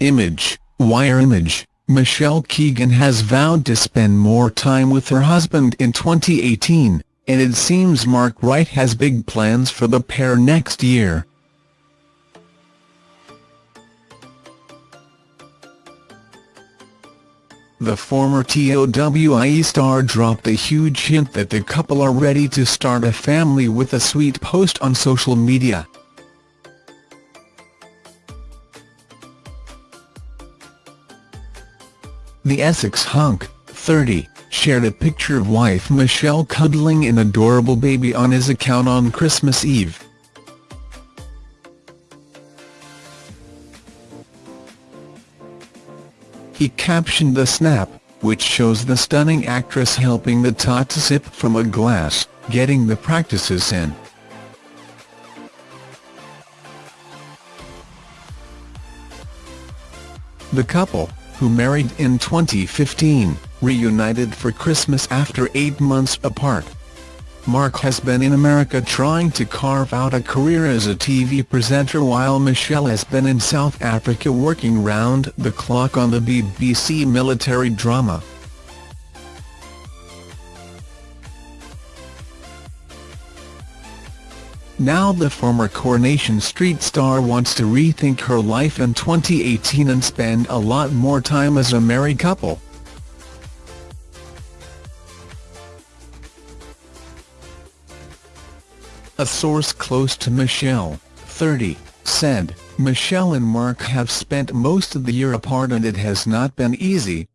Image, Wire Image, Michelle Keegan has vowed to spend more time with her husband in 2018, and it seems Mark Wright has big plans for the pair next year. The former TOWIE star dropped a huge hint that the couple are ready to start a family with a sweet post on social media. The Essex hunk, 30, shared a picture of wife Michelle cuddling an adorable baby on his account on Christmas Eve. He captioned the snap, which shows the stunning actress helping the tot to sip from a glass, getting the practices in. The couple, who married in 2015, reunited for Christmas after eight months apart. Mark has been in America trying to carve out a career as a TV presenter while Michelle has been in South Africa working round the clock on the BBC military drama. Now the former Coronation Street star wants to rethink her life in 2018 and spend a lot more time as a married couple. A source close to Michelle, 30, said, Michelle and Mark have spent most of the year apart and it has not been easy.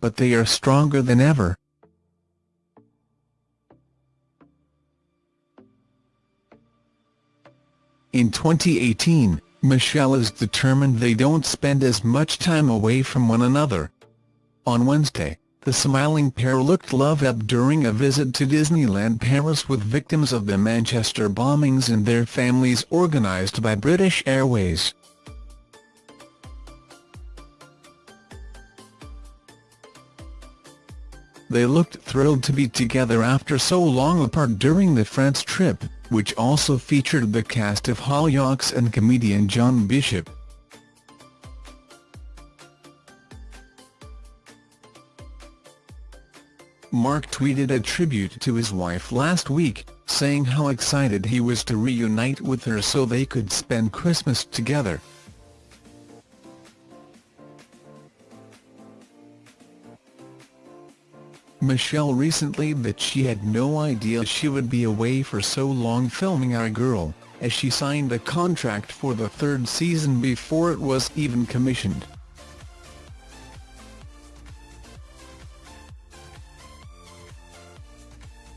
But they are stronger than ever. In 2018, Michelle is determined they don't spend as much time away from one another. On Wednesday, the smiling pair looked love up during a visit to Disneyland Paris with victims of the Manchester bombings and their families organised by British Airways. They looked thrilled to be together after so long apart during the France trip, which also featured the cast of Hollyoaks and comedian John Bishop. Mark tweeted a tribute to his wife last week, saying how excited he was to reunite with her so they could spend Christmas together. Michelle recently that she had no idea she would be away for so long filming Our Girl, as she signed a contract for the third season before it was even commissioned.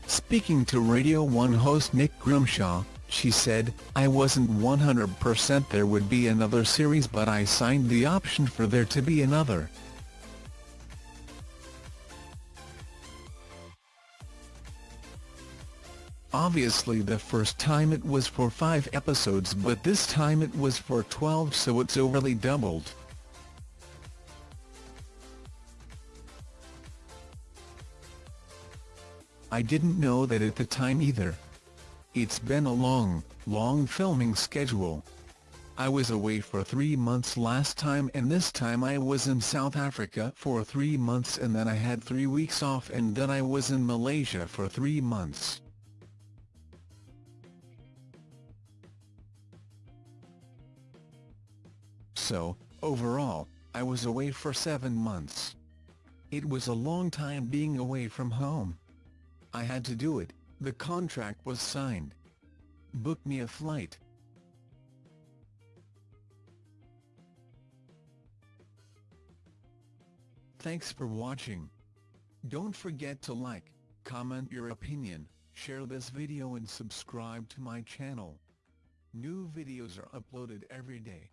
Speaking to Radio 1 host Nick Grimshaw, she said, I wasn't 100% there would be another series but I signed the option for there to be another. Obviously the first time it was for 5 episodes but this time it was for 12 so it's overly doubled. I didn't know that at the time either. It's been a long, long filming schedule. I was away for three months last time and this time I was in South Africa for three months and then I had three weeks off and then I was in Malaysia for three months. So, overall, I was away for seven months. It was a long time being away from home. I had to do it, the contract was signed. Book me a flight. Thanks for watching. Don't forget to like, comment your opinion, share this video and subscribe to my channel. New videos are uploaded every day.